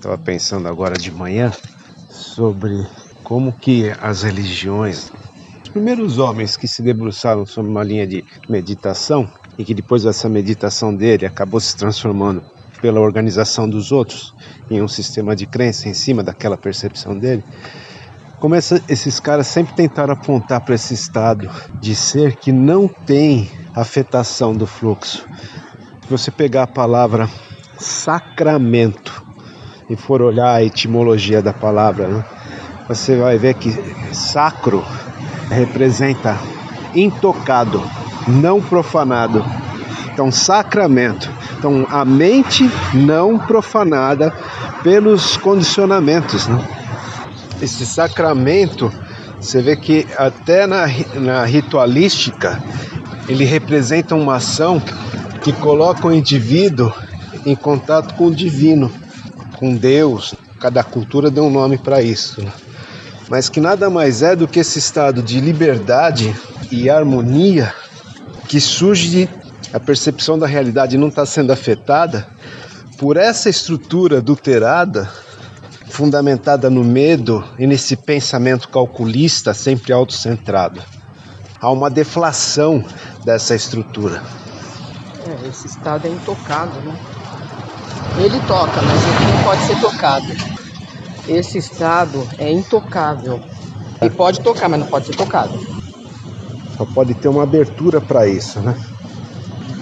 Estava pensando agora de manhã sobre como que as religiões, os primeiros homens que se debruçaram sobre uma linha de meditação e que depois dessa meditação dele acabou se transformando pela organização dos outros em um sistema de crença em cima daquela percepção dele, como essa, esses caras sempre tentaram apontar para esse estado de ser que não tem afetação do fluxo. Se você pegar a palavra sacramento e for olhar a etimologia da palavra, né, você vai ver que sacro representa intocado, não profanado. Então, sacramento. Então, a mente não profanada pelos condicionamentos. Né? Esse sacramento, você vê que até na, na ritualística, ele representa uma ação que coloca o indivíduo em contato com o divino, com Deus. Cada cultura deu um nome para isso. Né? Mas que nada mais é do que esse estado de liberdade e harmonia que surge de a percepção da realidade não está sendo afetada por essa estrutura adulterada, fundamentada no medo e nesse pensamento calculista sempre autocentrado. Há uma deflação dessa estrutura. É, esse estado é intocado, né? Ele toca, mas ele não pode ser tocado. Esse estado é intocável. Ele pode tocar, mas não pode ser tocado. Só pode ter uma abertura para isso, né?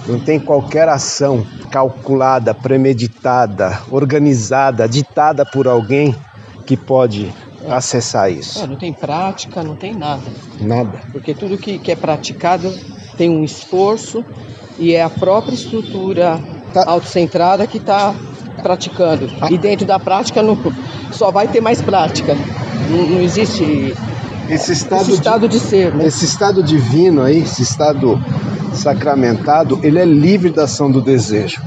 Não tem qualquer ação calculada, premeditada, organizada, ditada por alguém que pode é. acessar isso. É, não tem prática, não tem nada. Nada. Porque tudo que, que é praticado tem um esforço e é a própria estrutura tá. autocentrada que está praticando. Ah. E dentro da prática não, só vai ter mais prática. Não, não existe esse estado, esse estado de, de, ser. Né? Esse estado divino aí, esse estado sacramentado, ele é livre da ação do desejo.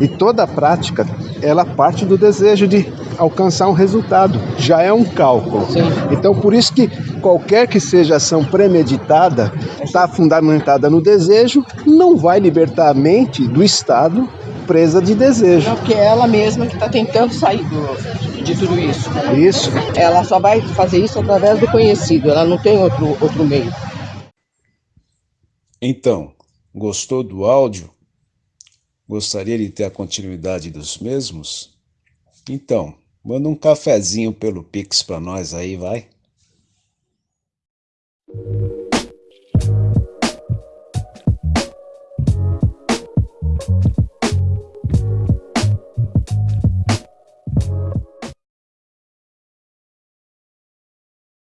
E toda a prática, ela parte do desejo de alcançar um resultado. Já é um cálculo. Sim. Então, por isso que qualquer que seja ação premeditada, está fundamentada no desejo, não vai libertar a mente do estado presa de desejo. Porque é ela mesma que está tentando sair do, de tudo isso. Isso. Ela só vai fazer isso através do conhecido, ela não tem outro, outro meio. Então, gostou do áudio? Gostaria de ter a continuidade dos mesmos? Então, manda um cafezinho pelo Pix para nós aí, vai.